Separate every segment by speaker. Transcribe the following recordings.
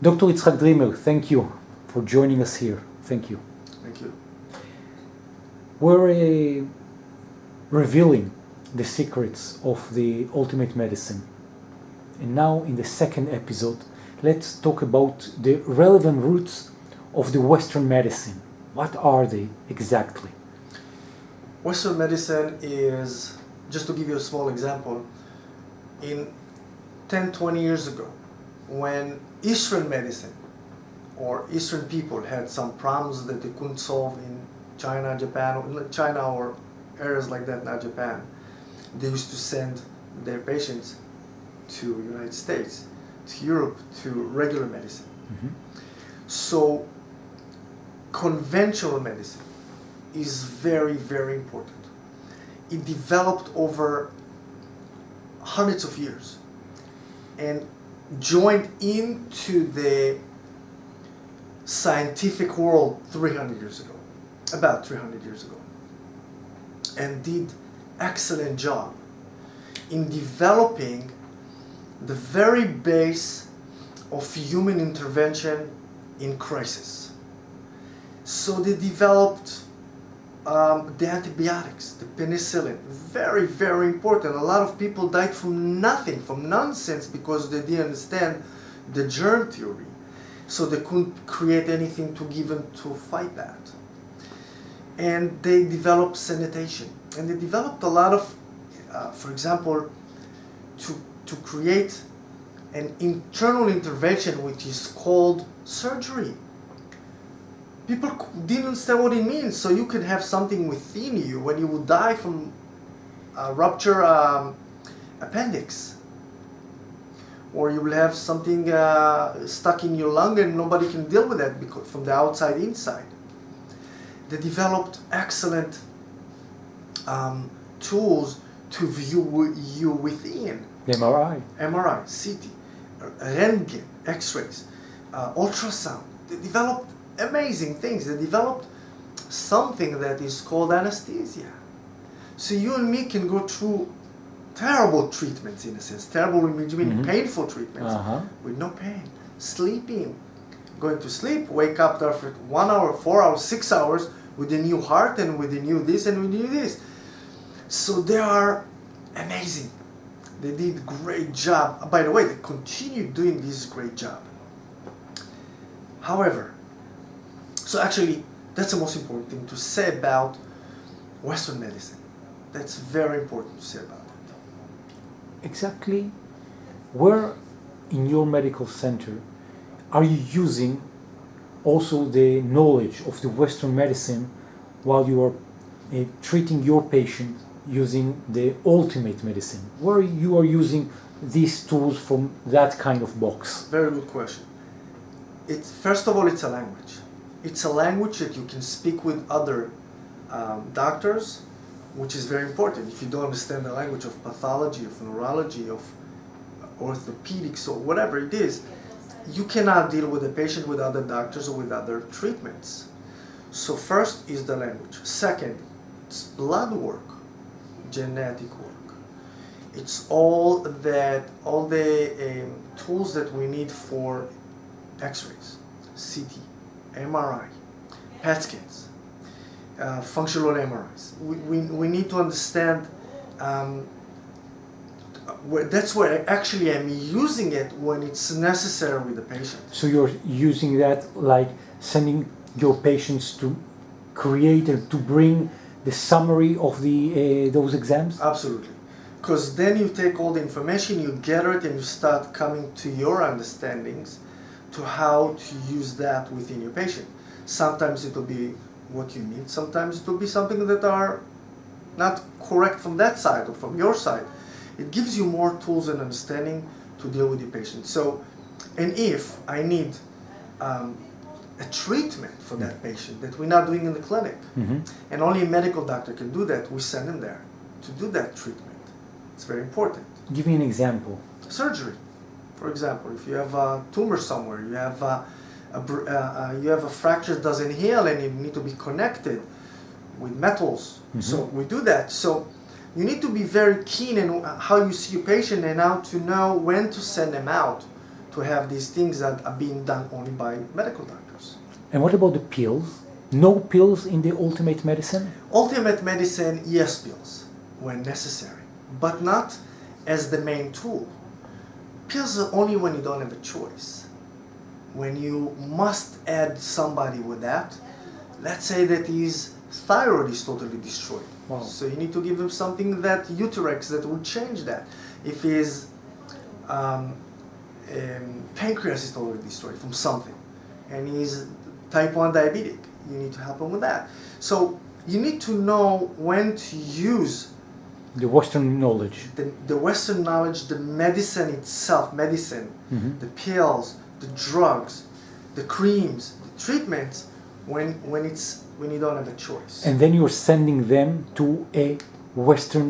Speaker 1: Dr. Itzhak Dreamer, thank you for joining us here. Thank you.
Speaker 2: Thank you.
Speaker 1: We're uh, revealing the secrets of the ultimate medicine. And now, in the second episode, let's talk about the relevant roots of the Western medicine. What are they exactly?
Speaker 2: Western medicine is, just to give you a small example, in 10, 20 years ago, when Eastern medicine or Eastern people had some problems that they couldn't solve in China, Japan, or China or areas like that, not Japan, they used to send their patients to United States, to Europe, to regular medicine.
Speaker 1: Mhm.
Speaker 2: So conventional medicine is very, very important. It developed over hundreds of years and joined into the scientific world 300 years ago, about 300 years ago, and did excellent job in developing the very base of human intervention in crisis. So they developed um, the antibiotics, the penicillin, very, very important. A lot of people died from nothing, from nonsense, because they didn't understand the germ theory. So they couldn't create anything to give them to fight that. And they developed sanitation. And they developed a lot of, uh, for example, to, to create an internal intervention which is called surgery people didn't understand what it means. So you can have something within you when you will die from a rupture um, appendix. Or you will have something uh, stuck in your lung and nobody can deal with that because from the outside inside. They developed excellent um, tools to view you within.
Speaker 1: MRI.
Speaker 2: MRI, CT, Röntgen, X-rays, uh, ultrasound. They developed amazing things. They developed something that is called anesthesia. So you and me can go through terrible treatments in a sense, terrible, which mean
Speaker 1: Mhm.
Speaker 2: painful treatments
Speaker 1: Uh-huh.
Speaker 2: with no pain. Sleeping, going to sleep, wake up after one hour, four hours, six hours with a new heart and with a new this and with a new this. So they are amazing. They did great job. By the way, they continue doing this great job. However, so actually, that's the most important thing to say about Western medicine. That's very important to say about it.
Speaker 1: Exactly where in your medical center are you using also the knowledge of the Western medicine while you are uh, treating your patient using the ultimate medicine? Where you are using these tools from that kind of box?
Speaker 2: Very good question. It's first of all, it's a language. It's a language that you can speak with other um, doctors, which is very important. If you don't understand the language of pathology, of neurology, of orthopedics, or whatever it is, you cannot deal with a patient with other doctors or with other treatments. So first is the language. Second, it's blood work, genetic work. It's all that all the um, tools that we need for X-rays, CT, MRI, PET scans, uh, functional MRIs. We, we, we need to understand um, where, that's where actually I'm using it when it's necessary with the patient.
Speaker 1: So you're using that like sending your patients to create and to bring the summary of the uh, those exams?
Speaker 2: Absolutely. Because then you take all the information, you gather it, and you start coming to your understandings to how to use that within your patient. Sometimes it will be what you need, sometimes it will be something that are not correct from that side or from your side. It gives you more tools and understanding to deal with the patient. So, and if I need um, a treatment for that patient that we're not doing in the clinic,
Speaker 1: Mhm.
Speaker 2: and only a medical doctor can do that, we send him there to do that treatment. It's very important.
Speaker 1: Give me an example.
Speaker 2: Surgery, for example, if you have a tumor somewhere, you have a, a uh, uh, you have a fracture that doesn't heal and you need to be connected with metals. So we do that. So you need to be very keen in how you see your patient and how to know when to send them out to to have these things that are being done only by medical doctors.
Speaker 1: And what about the pills? No pills in the ultimate medicine?
Speaker 2: Ultimate medicine, yes, pills when necessary, but not as the main tool. Pills are only when you don't have a choice. When you must add somebody with that, let's say that his thyroid is totally destroyed.
Speaker 1: Wow.
Speaker 2: So you need to give him something that Euthyrox that will change that. If his um, um, pancreas is totally destroyed from something, and he's type 1 diabetic, you need to help him with that. So you need to know when to use
Speaker 1: The Western knowledge.
Speaker 2: the, the Western knowledge, the medicine itself, medicine,
Speaker 1: Mhm.
Speaker 2: the pills, the drugs, the creams, the treatments, when when it's when you don't have a choice.
Speaker 1: And then you're sending them to a Western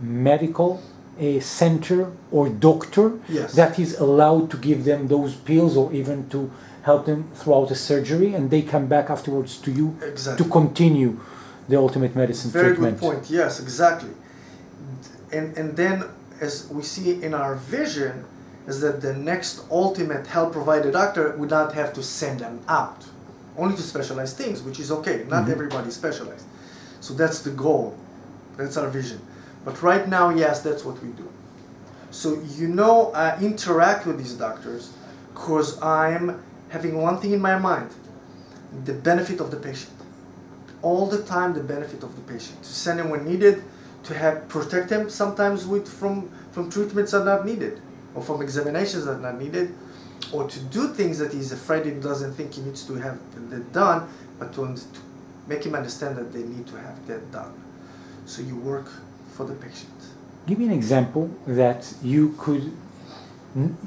Speaker 1: medical a center or doctor
Speaker 2: Yes.
Speaker 1: that is allowed to give them those pills or even to help them throughout the surgery and they come back afterwards to you
Speaker 2: exactly.
Speaker 1: to continue the ultimate medicine
Speaker 2: Very
Speaker 1: treatment.
Speaker 2: good point. Yes, exactly. And and then as we see in our vision is that the next ultimate health provider doctor would not have to send them out only to specialized things, which is okay. Not
Speaker 1: Mhm.
Speaker 2: everybody specialized. So that's the goal. That's our vision. But right now, yes, that's what we do. So you know, I interact with these doctors because I'm having one thing in my mind: the benefit of the patient all the time the benefit of the patient to send him when needed to have protect him sometimes with from from treatments that are not needed or from examinations that are not needed or to do things that he's afraid he doesn't think he needs to have done but to, to make him understand that they need to have that done. So you work for the patient.
Speaker 1: Give me an example that you could,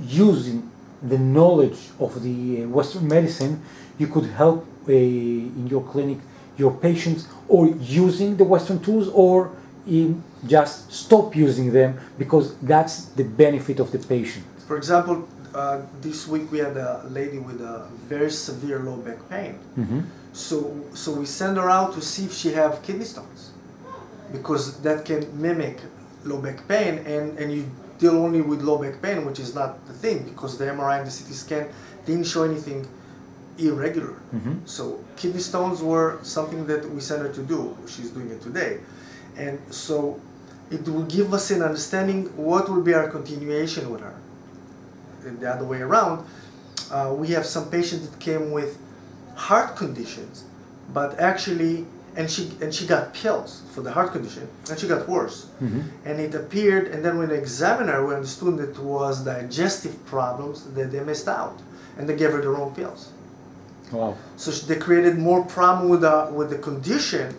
Speaker 1: using the knowledge of the uh, Western medicine, you could help uh, in your clinic your patients, or using the Western tools, or in just stop using them because that's the benefit of the patient.
Speaker 2: for example uh, this week we had a lady with a very severe low back pain
Speaker 1: Mhm.
Speaker 2: So, so we send her out to see if she have kidney stones, because that can mimic low back pain, and, and you deal only with low back pain, which is not the thing, because the MRI and the CT scan didn't show anything irregular.
Speaker 1: Mhm.
Speaker 2: So kidney stones were something that we sent her to do. She's doing it today, and so it will give us an understanding what will be our continuation with her. And the other way around, uh, we have some patients that came with heart conditions, but actually, and she and she got pills for the heart condition, and she got worse.
Speaker 1: Mhm.
Speaker 2: And it appeared, and then when they examined her, we understood that it was digestive problems that they missed out, and they gave her the wrong pills.
Speaker 1: Wow.
Speaker 2: So they created more problem with the with the condition,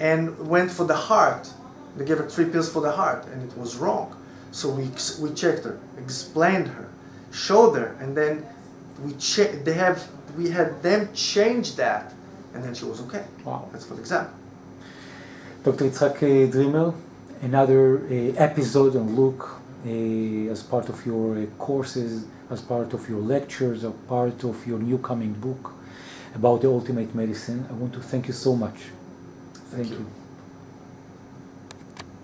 Speaker 2: and went for the heart. They gave her three pills for the heart, and it was wrong. So we we checked her, explained her, showed her, and then we che- They have we had them change that, and then she was okay.
Speaker 1: Wow.
Speaker 2: That's for example.
Speaker 1: Dr. Itzhak uh, Dreamer, another uh, episode and look uh, as part of your uh, courses, as part of your lectures, as part of your new coming book about the ultimate medicine. I want to thank you so much.
Speaker 2: Thank you.